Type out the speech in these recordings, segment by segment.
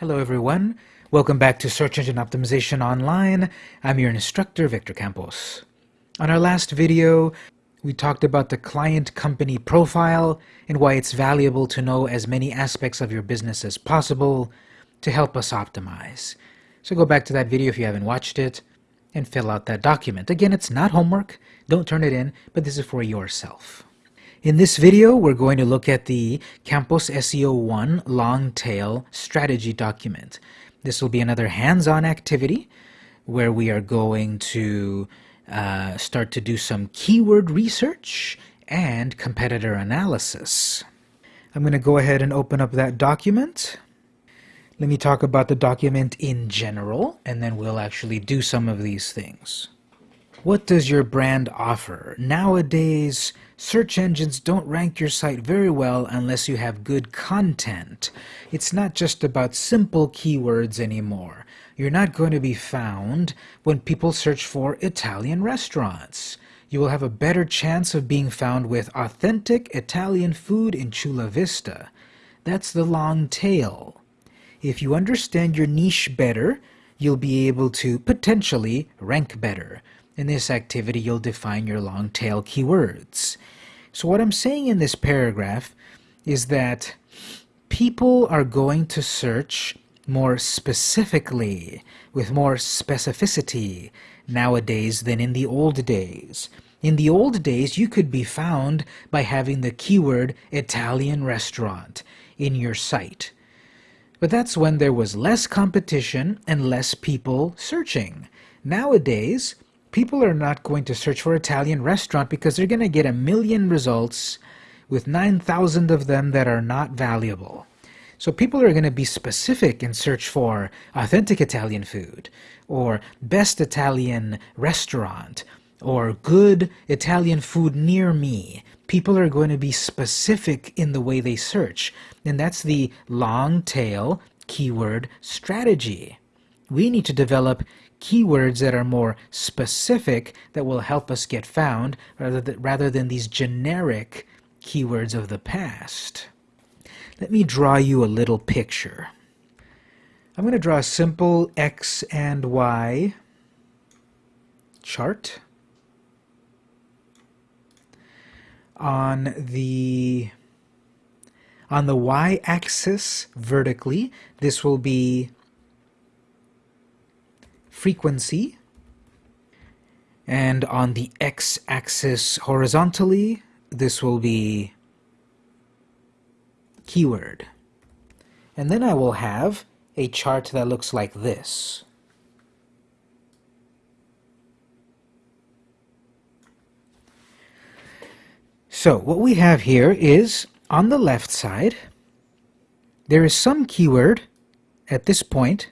Hello everyone, welcome back to Search Engine Optimization Online. I'm your instructor, Victor Campos. On our last video, we talked about the client company profile and why it's valuable to know as many aspects of your business as possible to help us optimize. So go back to that video if you haven't watched it and fill out that document. Again, it's not homework, don't turn it in, but this is for yourself. In this video, we're going to look at the Campos SEO 1 long tail strategy document. This will be another hands-on activity where we are going to uh, start to do some keyword research and competitor analysis. I'm going to go ahead and open up that document. Let me talk about the document in general, and then we'll actually do some of these things. What does your brand offer? Nowadays, search engines don't rank your site very well unless you have good content. It's not just about simple keywords anymore. You're not going to be found when people search for Italian restaurants. You will have a better chance of being found with authentic Italian food in Chula Vista. That's the long tail. If you understand your niche better, you'll be able to potentially rank better. In this activity, you'll define your long tail keywords. So what I'm saying in this paragraph is that people are going to search more specifically, with more specificity nowadays than in the old days. In the old days, you could be found by having the keyword Italian restaurant in your site. But that's when there was less competition and less people searching. Nowadays, people are not going to search for Italian restaurant because they're going to get a million results with 9,000 of them that are not valuable. So people are going to be specific and search for authentic Italian food or best Italian restaurant or good Italian food near me. People are going to be specific in the way they search. And that's the long tail keyword strategy. We need to develop keywords that are more specific that will help us get found rather than, rather than these generic keywords of the past. Let me draw you a little picture. I'm going to draw a simple X and Y chart. On the on the y-axis vertically, this will be frequency. And on the x-axis horizontally, this will be keyword. And then I will have a chart that looks like this. So what we have here is on the left side, there is some keyword at this point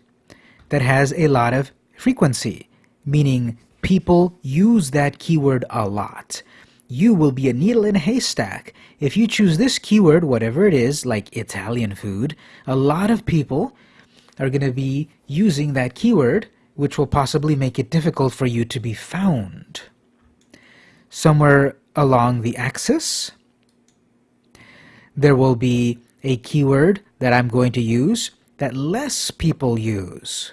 that has a lot of frequency, meaning people use that keyword a lot. You will be a needle in a haystack. If you choose this keyword, whatever it is, like Italian food, a lot of people are going to be using that keyword, which will possibly make it difficult for you to be found. Somewhere along the axis, there will be a keyword that I'm going to use that less people use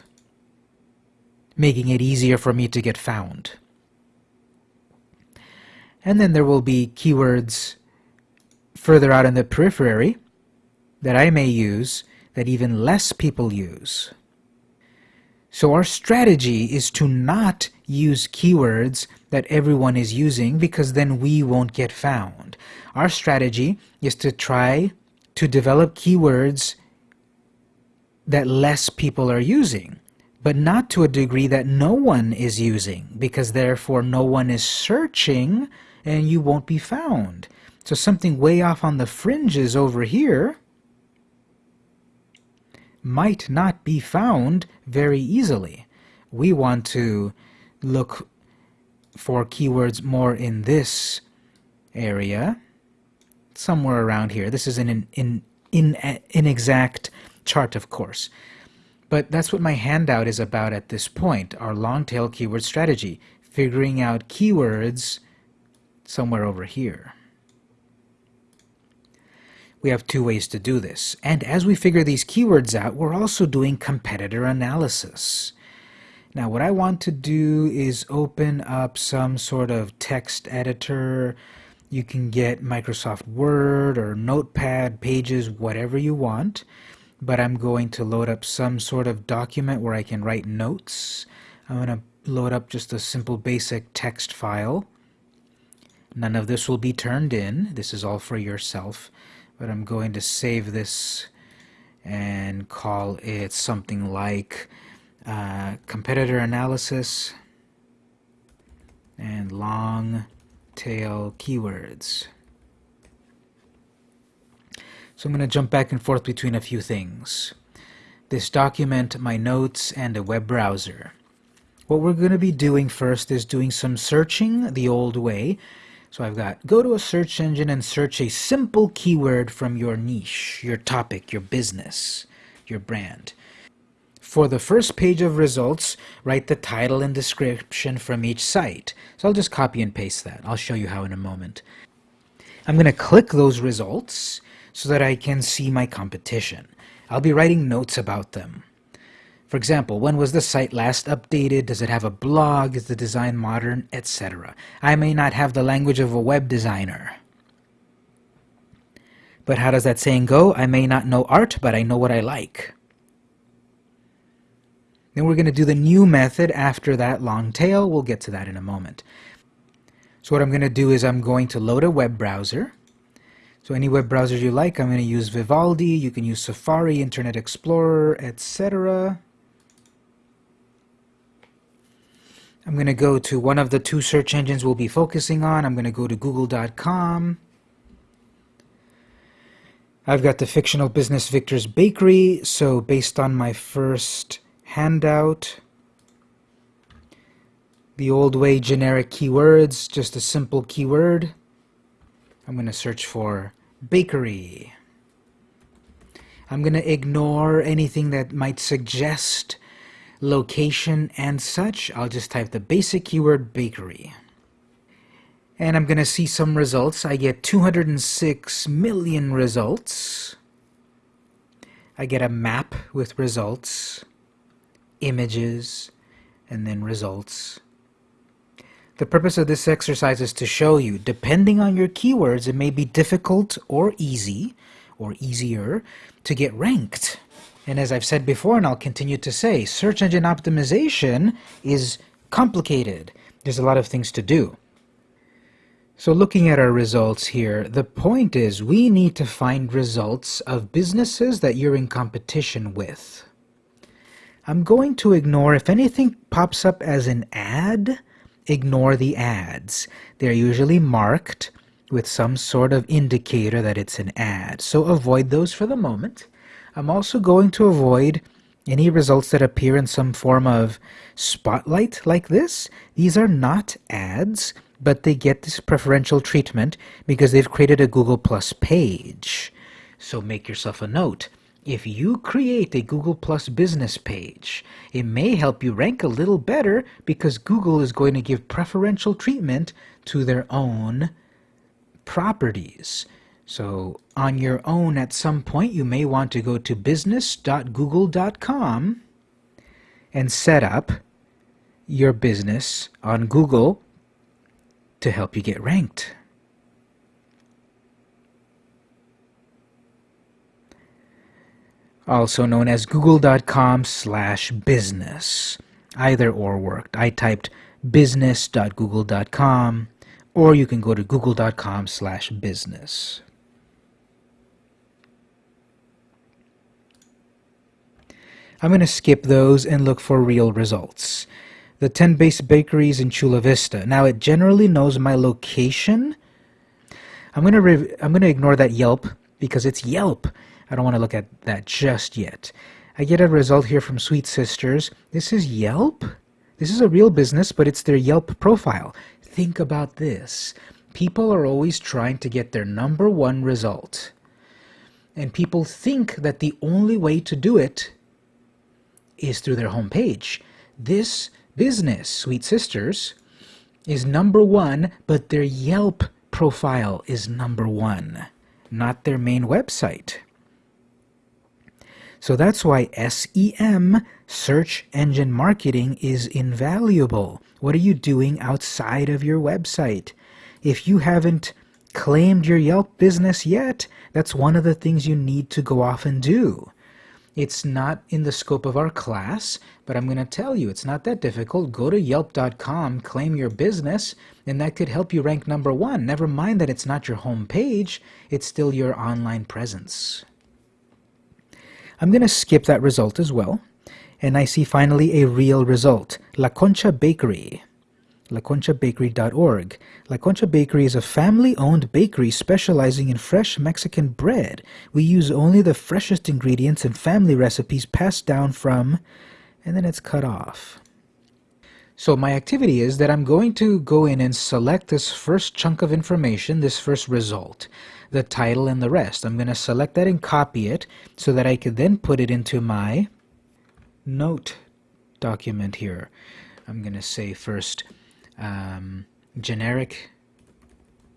making it easier for me to get found. And then there will be keywords further out in the periphery that I may use that even less people use. So our strategy is to not use keywords that everyone is using because then we won't get found. Our strategy is to try to develop keywords that less people are using but not to a degree that no one is using, because therefore no one is searching and you won't be found. So something way off on the fringes over here might not be found very easily. We want to look for keywords more in this area, somewhere around here. This is an in, in, in, inexact chart, of course. But that's what my handout is about at this point, our long tail keyword strategy, figuring out keywords somewhere over here. We have two ways to do this. And as we figure these keywords out, we're also doing competitor analysis. Now what I want to do is open up some sort of text editor. You can get Microsoft Word or Notepad, Pages, whatever you want. But I'm going to load up some sort of document where I can write notes. I'm going to load up just a simple basic text file. None of this will be turned in. This is all for yourself. But I'm going to save this and call it something like uh, competitor analysis and long tail keywords. So I'm going to jump back and forth between a few things. This document, my notes, and a web browser. What we're going to be doing first is doing some searching the old way. So I've got go to a search engine and search a simple keyword from your niche, your topic, your business, your brand. For the first page of results, write the title and description from each site. So I'll just copy and paste that. I'll show you how in a moment. I'm going to click those results so that I can see my competition. I'll be writing notes about them. For example, when was the site last updated? Does it have a blog? Is the design modern? Etc. I may not have the language of a web designer. But how does that saying go? I may not know art, but I know what I like. Then we're going to do the new method after that long tail. We'll get to that in a moment. So what I'm going to do is I'm going to load a web browser. So any web browser you like, I'm going to use Vivaldi. You can use Safari, Internet Explorer, etc. I'm going to go to one of the two search engines we'll be focusing on. I'm going to go to google.com. I've got the fictional business Victor's Bakery. So based on my first handout. The old way generic keywords, just a simple keyword. I'm going to search for bakery. I'm going to ignore anything that might suggest location and such. I'll just type the basic keyword bakery. And I'm going to see some results. I get 206 million results. I get a map with results images, and then results. The purpose of this exercise is to show you, depending on your keywords, it may be difficult or easy, or easier, to get ranked. And as I've said before, and I'll continue to say, search engine optimization is complicated. There's a lot of things to do. So looking at our results here, the point is we need to find results of businesses that you're in competition with. I'm going to ignore, if anything pops up as an ad, ignore the ads. They're usually marked with some sort of indicator that it's an ad. So avoid those for the moment. I'm also going to avoid any results that appear in some form of spotlight like this. These are not ads, but they get this preferential treatment because they've created a Google Plus page. So make yourself a note. If you create a Google Plus business page, it may help you rank a little better because Google is going to give preferential treatment to their own properties. So on your own at some point you may want to go to business.google.com and set up your business on Google to help you get ranked. Also known as google.com slash business. Either or worked. I typed business.google.com or you can go to google.com slash business. I'm going to skip those and look for real results. The 10 base bakeries in Chula Vista. Now it generally knows my location. I'm going to I'm going to ignore that Yelp because it's Yelp. I don't want to look at that just yet. I get a result here from Sweet Sisters. This is Yelp? This is a real business, but it's their Yelp profile. Think about this. People are always trying to get their number one result. And people think that the only way to do it is through their homepage. This business, Sweet Sisters, is number one, but their Yelp profile is number one. not their main website. So that's why SEM, search engine marketing, is invaluable. What are you doing outside of your website? If you haven't claimed your Yelp business yet, that's one of the things you need to go off and do. It's not in the scope of our class, but I'm going to tell you it's not that difficult. Go to yelp.com, claim your business, and that could help you rank number one. Never mind that it's not your home page, it's still your online presence. I'm going to skip that result as well, and I see finally a real result La Concha Bakery laconchabakery.org. La Concha Bakery is a family-owned bakery specializing in fresh Mexican bread. We use only the freshest ingredients and family recipes passed down from... and then it's cut off. So my activity is that I'm going to go in and select this first chunk of information, this first result, the title and the rest. I'm going to select that and copy it so that I could then put it into my note document here. I'm going to say first um, generic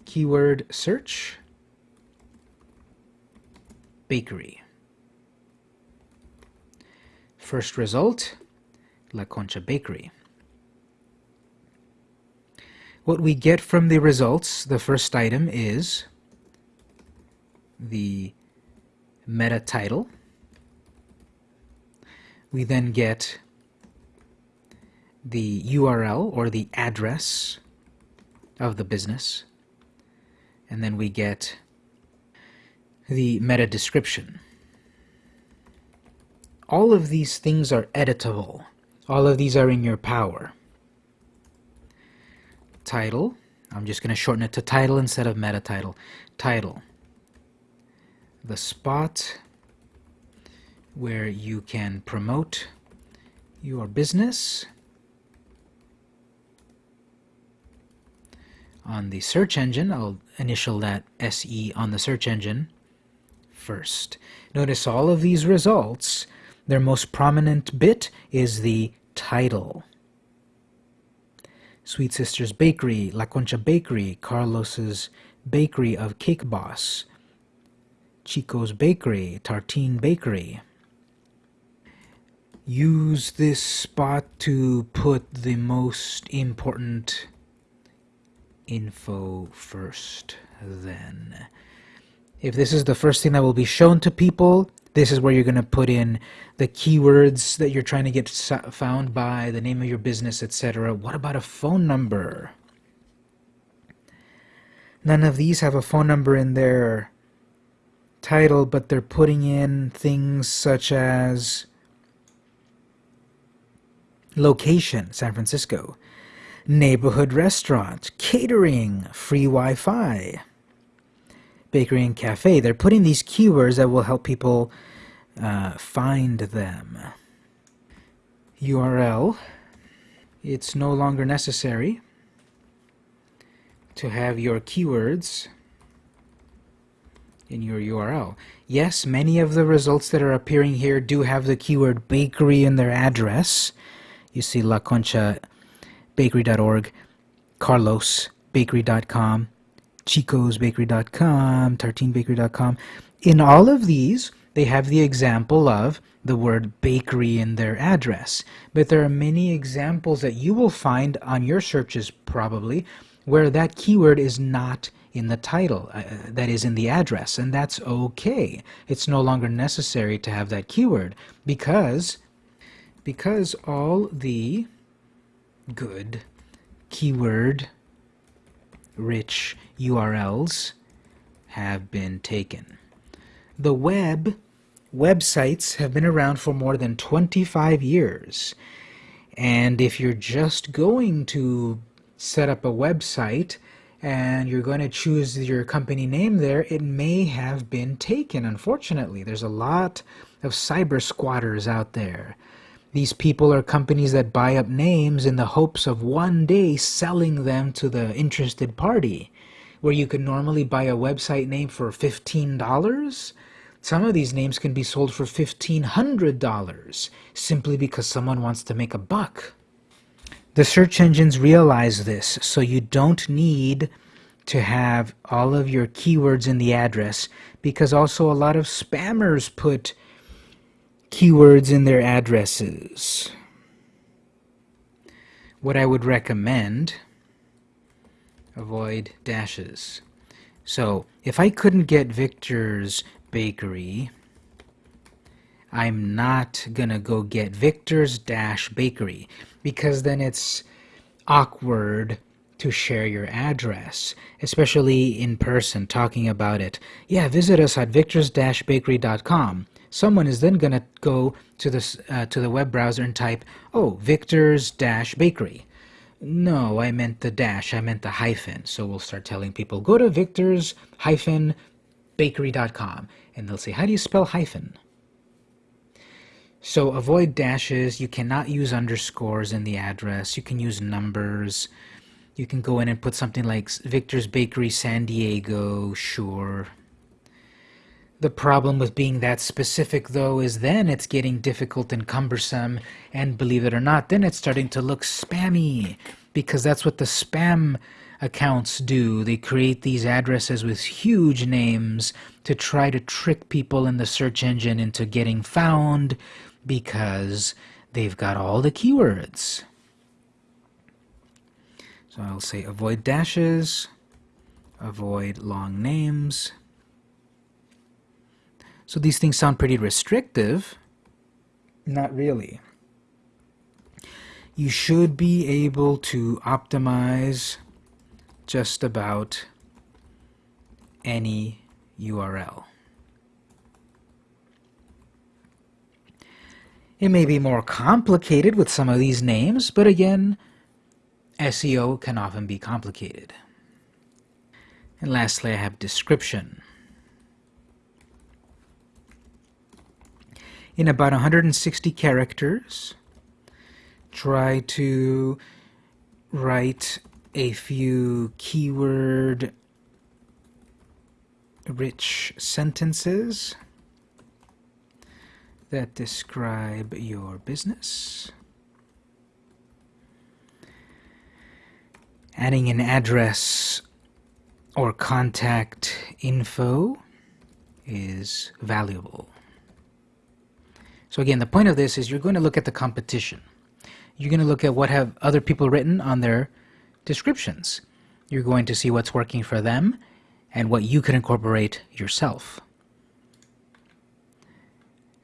keyword search, bakery. First result, La Concha Bakery. What we get from the results, the first item is the meta title. We then get the URL or the address of the business. And then we get the meta description. All of these things are editable. All of these are in your power. Title. I'm just going to shorten it to title instead of meta title. Title. The spot where you can promote your business on the search engine. I'll initial that SE on the search engine first. Notice all of these results, their most prominent bit is the title. Sweet Sisters Bakery, La Concha Bakery, Carlos's Bakery of Cake Boss, Chico's Bakery, Tartine Bakery. Use this spot to put the most important info first then. If this is the first thing that will be shown to people, this is where you're going to put in the keywords that you're trying to get found by, the name of your business, etc. What about a phone number? None of these have a phone number in their title, but they're putting in things such as location, San Francisco, neighborhood restaurant, catering, free Wi-Fi, bakery and cafe. They're putting these keywords that will help people uh, find them. URL. It's no longer necessary to have your keywords in your URL. Yes, many of the results that are appearing here do have the keyword bakery in their address. You see La Concha bakery.org, carlosbakery.com, chicosbakery.com, tartinebakery.com. In all of these, they have the example of the word bakery in their address. But there are many examples that you will find on your searches probably where that keyword is not in the title, uh, that is in the address, and that's okay. It's no longer necessary to have that keyword because because all the good keyword rich URLs have been taken. The web websites have been around for more than 25 years. And if you're just going to set up a website and you're going to choose your company name there, it may have been taken, unfortunately. There's a lot of cyber squatters out there. These people are companies that buy up names in the hopes of one day selling them to the interested party. Where you could normally buy a website name for $15, some of these names can be sold for $1,500 simply because someone wants to make a buck. The search engines realize this, so you don't need to have all of your keywords in the address because also a lot of spammers put keywords in their addresses. What I would recommend, avoid dashes. So if I couldn't get Victor's Bakery, I'm not gonna go get Victor's Dash Bakery because then it's awkward to share your address, especially in person, talking about it. Yeah, visit us at victors-bakery.com. Someone is then going to go to the, uh, to the web browser and type, oh, Victors-bakery. No, I meant the dash, I meant the hyphen. So we'll start telling people, go to victors-bakery.com. And they'll say, how do you spell hyphen? So avoid dashes. You cannot use underscores in the address. You can use numbers. You can go in and put something like Victor's Bakery San Diego, sure. The problem with being that specific, though, is then it's getting difficult and cumbersome, and believe it or not, then it's starting to look spammy, because that's what the spam accounts do. They create these addresses with huge names to try to trick people in the search engine into getting found because they've got all the keywords. So I'll say avoid dashes, avoid long names. So these things sound pretty restrictive. Not really. You should be able to optimize just about any URL. It may be more complicated with some of these names, but again, SEO can often be complicated. And lastly, I have description. In about 160 characters, try to write a few keyword rich sentences that describe your business. Adding an address or contact info is valuable. So again, the point of this is you're going to look at the competition. You're going to look at what have other people written on their descriptions. You're going to see what's working for them and what you can incorporate yourself.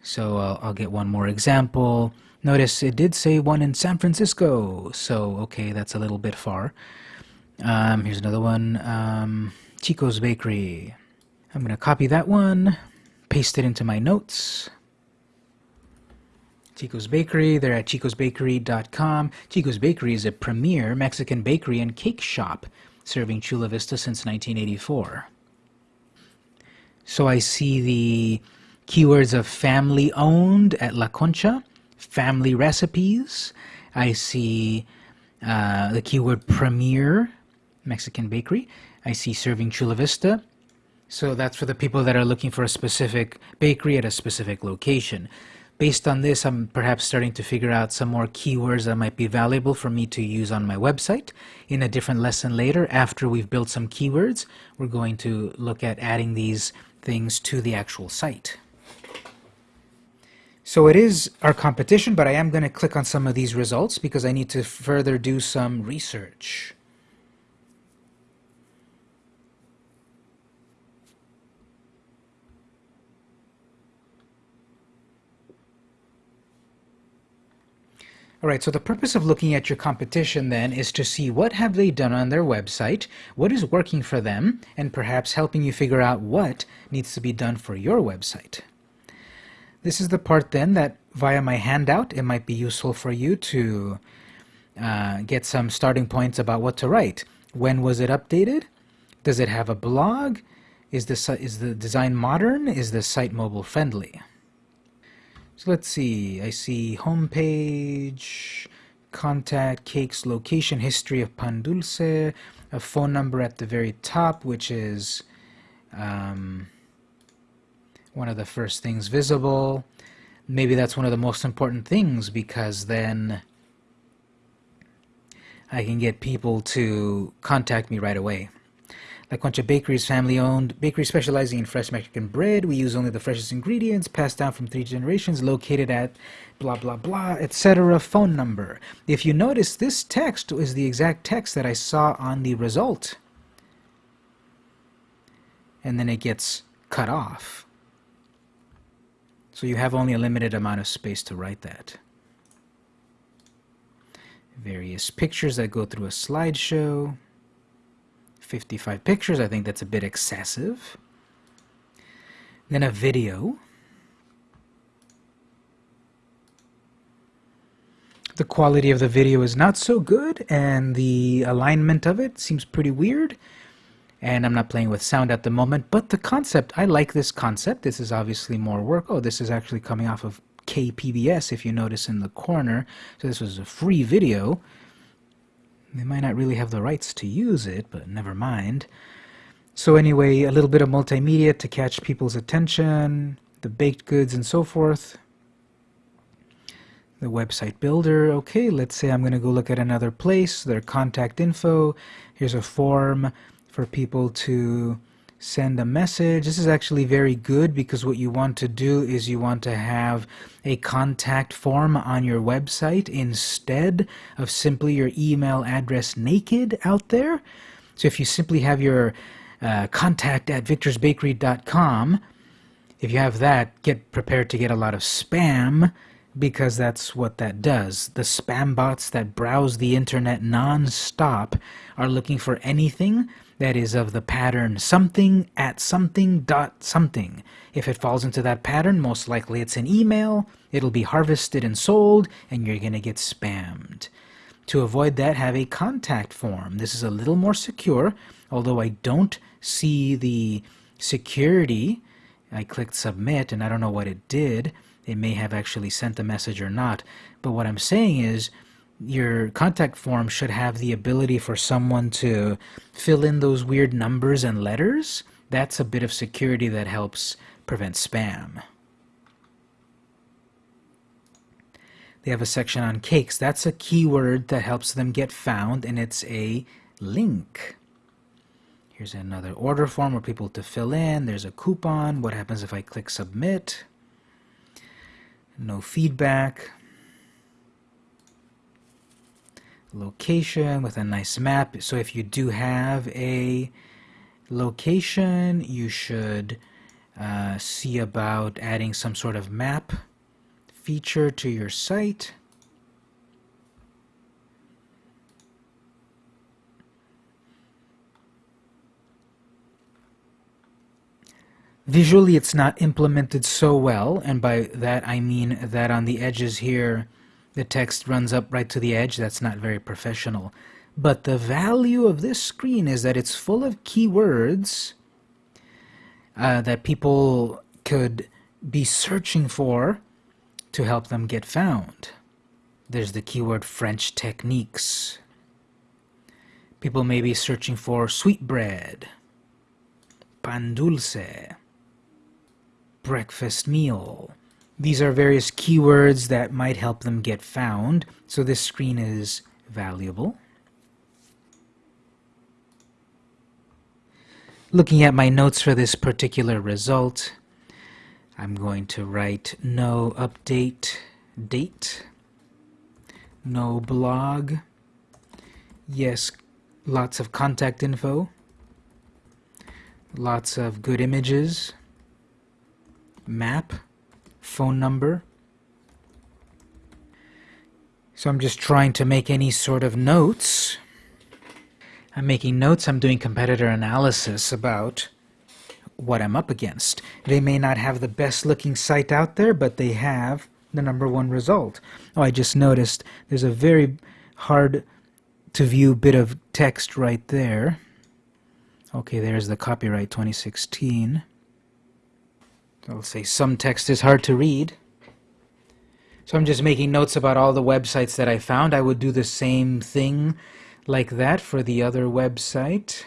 So uh, I'll get one more example. Notice it did say one in San Francisco, so okay, that's a little bit far. Um, here's another one, um, Chico's Bakery. I'm going to copy that one, paste it into my notes. Chico's Bakery, they're at chicosbakery.com. Chico's Bakery is a premier Mexican bakery and cake shop, serving Chula Vista since 1984. So I see the keywords of family owned at La Concha, family recipes. I see uh, the keyword premier Mexican bakery. I see serving Chula Vista. So that's for the people that are looking for a specific bakery at a specific location. Based on this, I'm perhaps starting to figure out some more keywords that might be valuable for me to use on my website. In a different lesson later, after we've built some keywords, we're going to look at adding these things to the actual site. So it is our competition, but I am going to click on some of these results because I need to further do some research. All right, so the purpose of looking at your competition then is to see what have they done on their website, what is working for them, and perhaps helping you figure out what needs to be done for your website. This is the part then that via my handout, it might be useful for you to uh, get some starting points about what to write. When was it updated? Does it have a blog? Is the, is the design modern? Is the site mobile friendly? So let's see, I see homepage, contact, cakes, location, history of pan dulce, a phone number at the very top, which is um, one of the first things visible. Maybe that's one of the most important things because then I can get people to contact me right away. La Concha Bakery is family-owned bakery specializing in fresh Mexican bread. We use only the freshest ingredients, passed down from three generations, located at blah blah blah, etc. phone number. If you notice, this text is the exact text that I saw on the result. And then it gets cut off. So you have only a limited amount of space to write that. Various pictures that go through a slideshow. 55 pictures, I think that's a bit excessive. Then a video. The quality of the video is not so good, and the alignment of it seems pretty weird and I'm not playing with sound at the moment, but the concept, I like this concept. This is obviously more work. Oh, this is actually coming off of KPBS, if you notice in the corner. So this was a free video. They might not really have the rights to use it, but never mind. So anyway, a little bit of multimedia to catch people's attention, the baked goods and so forth. The website builder, okay, let's say I'm going to go look at another place, their contact info. Here's a form for people to send a message. This is actually very good because what you want to do is you want to have a contact form on your website instead of simply your email address naked out there. So if you simply have your uh, contact at victorsbakery.com, if you have that, get prepared to get a lot of spam because that's what that does. The spam bots that browse the internet non-stop are looking for anything that is of the pattern something at something dot something. If it falls into that pattern, most likely it's an email, it'll be harvested and sold, and you're going to get spammed. To avoid that, have a contact form. This is a little more secure, although I don't see the security. I clicked submit and I don't know what it did. It may have actually sent the message or not. But what I'm saying is, your contact form should have the ability for someone to fill in those weird numbers and letters. That's a bit of security that helps prevent spam. They have a section on cakes. That's a keyword that helps them get found, and it's a link. Here's another order form for people to fill in. There's a coupon. What happens if I click submit? No feedback location with a nice map. So if you do have a location, you should uh, see about adding some sort of map feature to your site. Visually, it's not implemented so well, and by that I mean that on the edges here, the text runs up right to the edge. That's not very professional. But the value of this screen is that it's full of keywords uh, that people could be searching for to help them get found. There's the keyword French techniques. People may be searching for sweet bread, pan dulce, breakfast meal, these are various keywords that might help them get found, so this screen is valuable. Looking at my notes for this particular result, I'm going to write no update date, no blog, yes, lots of contact info, lots of good images, map, phone number. So I'm just trying to make any sort of notes. I'm making notes, I'm doing competitor analysis about what I'm up against. They may not have the best looking site out there, but they have the number one result. Oh, I just noticed there's a very hard to view bit of text right there. Okay, there's the copyright 2016. I'll say some text is hard to read. So I'm just making notes about all the websites that I found. I would do the same thing like that for the other website.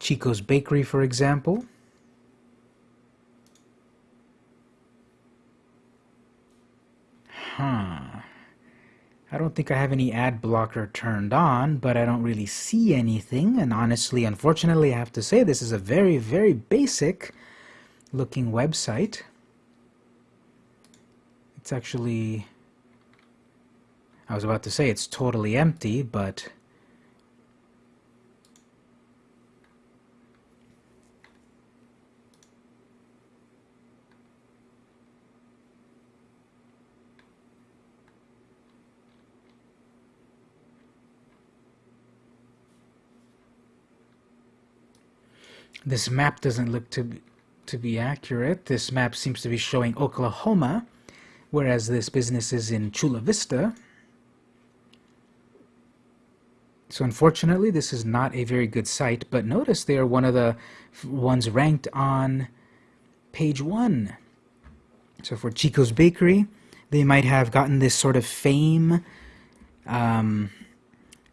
Chico's Bakery, for example. Huh. I don't think I have any ad blocker turned on, but I don't really see anything. And honestly, unfortunately, I have to say this is a very, very basic looking website. It's actually, I was about to say it's totally empty, but This map doesn't look to be, to be accurate. This map seems to be showing Oklahoma, whereas this business is in Chula Vista. So unfortunately, this is not a very good site, but notice they are one of the ones ranked on page one. So for Chico's Bakery, they might have gotten this sort of fame um,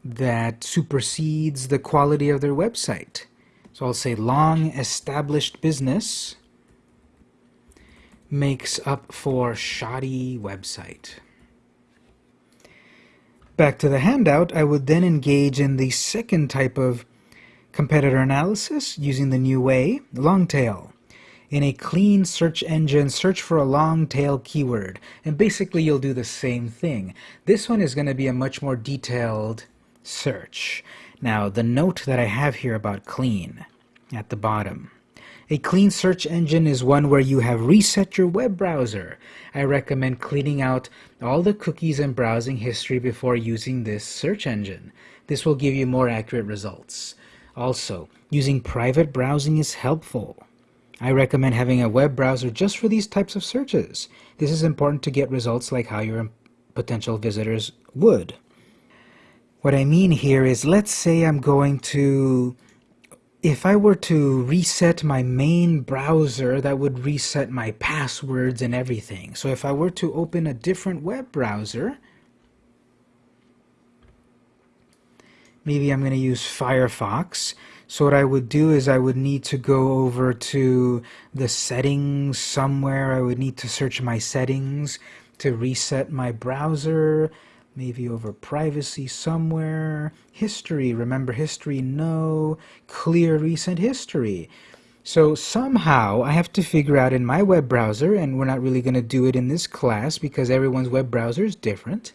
that supersedes the quality of their website. So I'll say long established business makes up for shoddy website. Back to the handout, I would then engage in the second type of competitor analysis using the new way, long tail. In a clean search engine, search for a long tail keyword. And basically you'll do the same thing. This one is going to be a much more detailed search. Now, the note that I have here about clean at the bottom. A clean search engine is one where you have reset your web browser. I recommend cleaning out all the cookies and browsing history before using this search engine. This will give you more accurate results. Also, using private browsing is helpful. I recommend having a web browser just for these types of searches. This is important to get results like how your potential visitors would. What I mean here is, let's say I'm going to, if I were to reset my main browser, that would reset my passwords and everything. So if I were to open a different web browser, maybe I'm going to use Firefox. So what I would do is I would need to go over to the settings somewhere. I would need to search my settings to reset my browser maybe over privacy somewhere. History, remember history? No. Clear recent history. So somehow I have to figure out in my web browser, and we're not really going to do it in this class because everyone's web browser is different.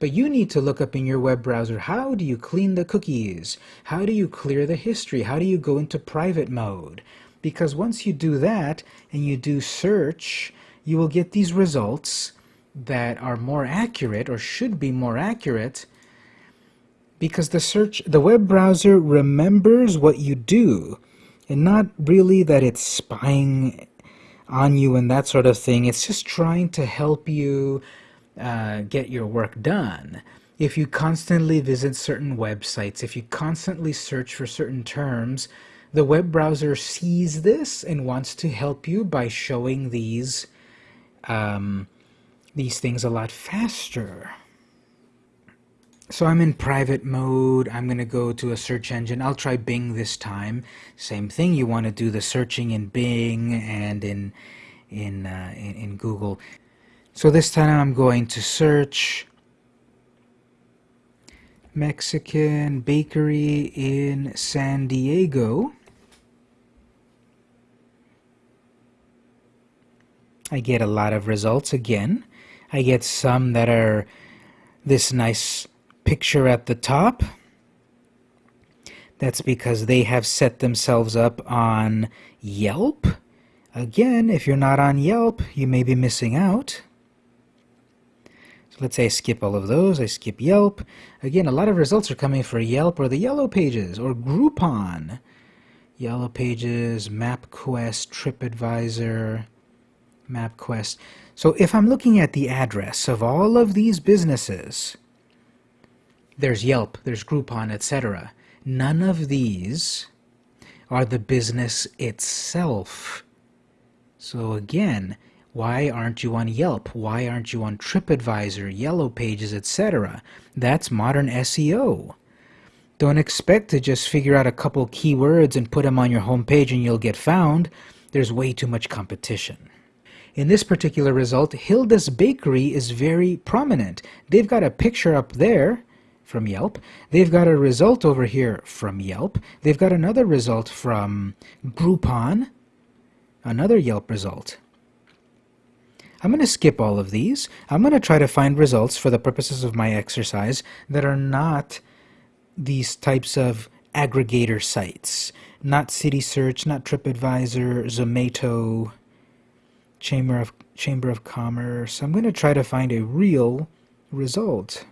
But you need to look up in your web browser, how do you clean the cookies? How do you clear the history? How do you go into private mode? Because once you do that and you do search, you will get these results that are more accurate or should be more accurate because the search the web browser remembers what you do and not really that it's spying on you and that sort of thing. It's just trying to help you uh, get your work done. If you constantly visit certain websites if you constantly search for certain terms the web browser sees this and wants to help you by showing these um, these things a lot faster. So I'm in private mode. I'm going to go to a search engine. I'll try Bing this time. Same thing. You want to do the searching in Bing and in in, uh, in, in Google. So this time I'm going to search Mexican bakery in San Diego. I get a lot of results again. I get some that are this nice picture at the top. That's because they have set themselves up on Yelp. Again, if you're not on Yelp, you may be missing out. So let's say I skip all of those. I skip Yelp. Again, a lot of results are coming for Yelp or the Yellow Pages or Groupon. Yellow Pages, MapQuest, TripAdvisor, MapQuest. So if I'm looking at the address of all of these businesses, there's Yelp, there's Groupon, etc. None of these are the business itself. So again, why aren't you on Yelp? Why aren't you on TripAdvisor, Yellow Pages, etc.? That's modern SEO. Don't expect to just figure out a couple keywords and put them on your homepage and you'll get found. There's way too much competition. In this particular result, Hilda's Bakery is very prominent. They've got a picture up there from Yelp. They've got a result over here from Yelp. They've got another result from Groupon, another Yelp result. I'm going to skip all of these. I'm going to try to find results for the purposes of my exercise that are not these types of aggregator sites. Not CitySearch, not TripAdvisor, Zomato, Chamber of, Chamber of Commerce. I'm going to try to find a real result.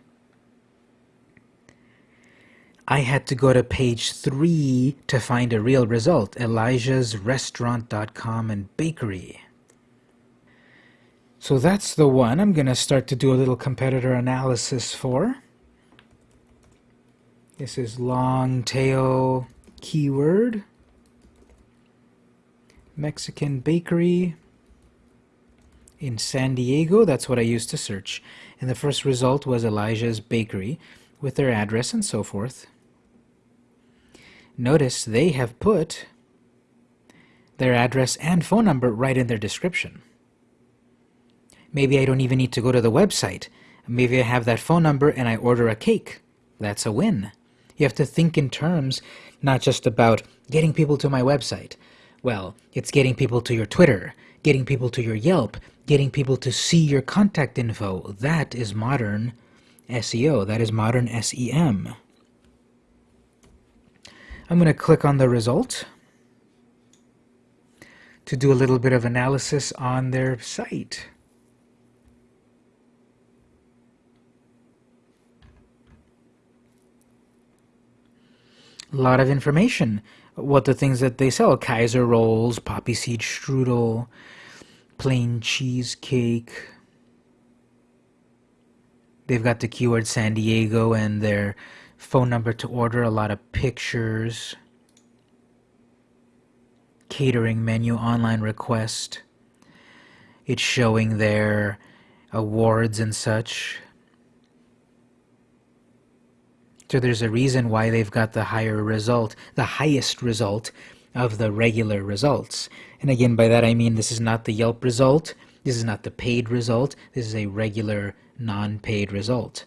I had to go to page 3 to find a real result. Elijah'sRestaurant.com and Bakery. So that's the one I'm going to start to do a little competitor analysis for. This is long tail keyword. Mexican bakery in San Diego. That's what I used to search. And the first result was Elijah's Bakery with their address and so forth. Notice they have put their address and phone number right in their description. Maybe I don't even need to go to the website. Maybe I have that phone number and I order a cake. That's a win. You have to think in terms not just about getting people to my website. Well, it's getting people to your Twitter, getting people to your Yelp, getting people to see your contact info. That is modern SEO. That is modern SEM. I'm going to click on the result to do a little bit of analysis on their site. a lot of information. What the things that they sell Kaiser rolls, poppy seed strudel, plain cheesecake. They've got the keyword San Diego and their phone number to order, a lot of pictures, catering menu, online request. It's showing their awards and such. So there's a reason why they've got the higher result, the highest result of the regular results. And again, by that I mean this is not the Yelp result, this is not the paid result, this is a regular non-paid result.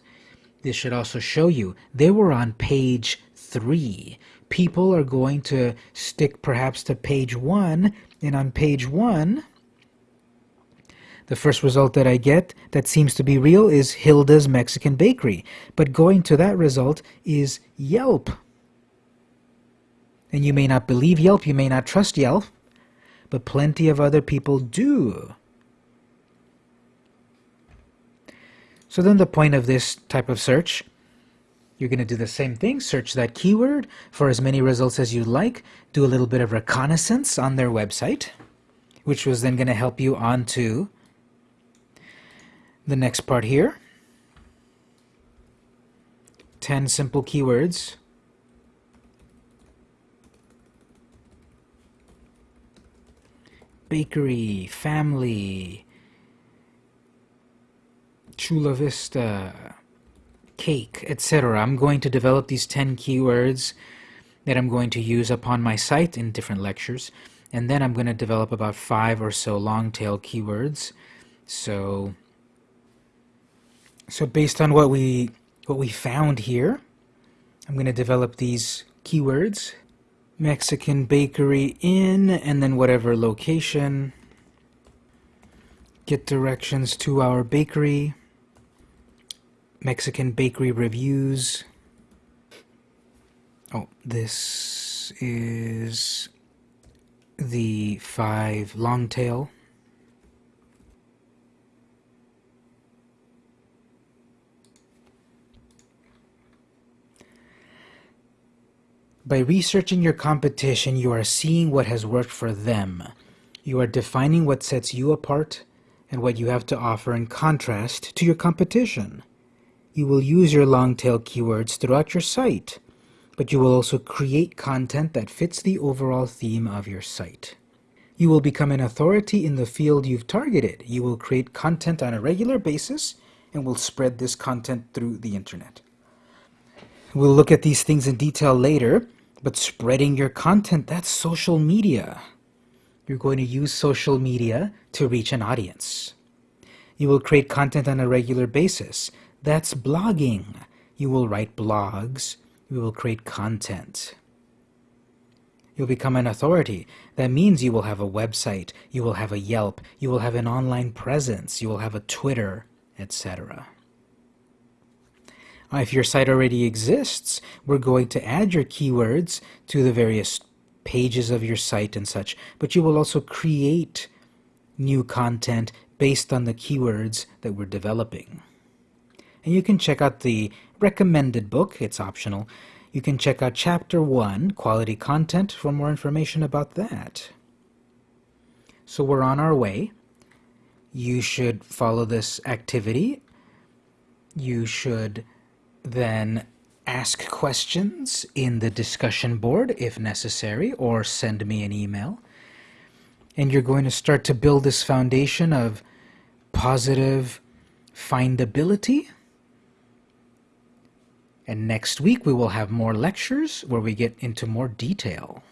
This should also show you they were on page 3. People are going to stick perhaps to page 1, and on page 1, the first result that I get that seems to be real is Hilda's Mexican Bakery. But going to that result is Yelp. And you may not believe Yelp, you may not trust Yelp, but plenty of other people do. So then the point of this type of search, you're going to do the same thing, search that keyword for as many results as you like, do a little bit of reconnaissance on their website, which was then going to help you on to the next part here. 10 simple keywords. Bakery, family, Chula Vista, cake, etc. I'm going to develop these 10 keywords that I'm going to use upon my site in different lectures. And then I'm going to develop about five or so long tail keywords. So so based on what we what we found here, I'm going to develop these keywords. Mexican bakery in, and then whatever location. Get directions to our bakery. Mexican bakery reviews. Oh, this is the five long tail. By researching your competition, you are seeing what has worked for them. You are defining what sets you apart and what you have to offer in contrast to your competition. You will use your long tail keywords throughout your site, but you will also create content that fits the overall theme of your site. You will become an authority in the field you've targeted. You will create content on a regular basis and will spread this content through the internet. We'll look at these things in detail later, but spreading your content, that's social media. You're going to use social media to reach an audience. You will create content on a regular basis. That's blogging. You will write blogs. You will create content. You'll become an authority. That means you will have a website, you will have a Yelp, you will have an online presence, you will have a Twitter, etc. If your site already exists, we're going to add your keywords to the various pages of your site and such, but you will also create new content based on the keywords that we're developing. And you can check out the recommended book, it's optional, you can check out Chapter 1, Quality Content, for more information about that. So we're on our way. You should follow this activity. You should then ask questions in the discussion board if necessary, or send me an email. And you're going to start to build this foundation of positive findability and next week we will have more lectures where we get into more detail.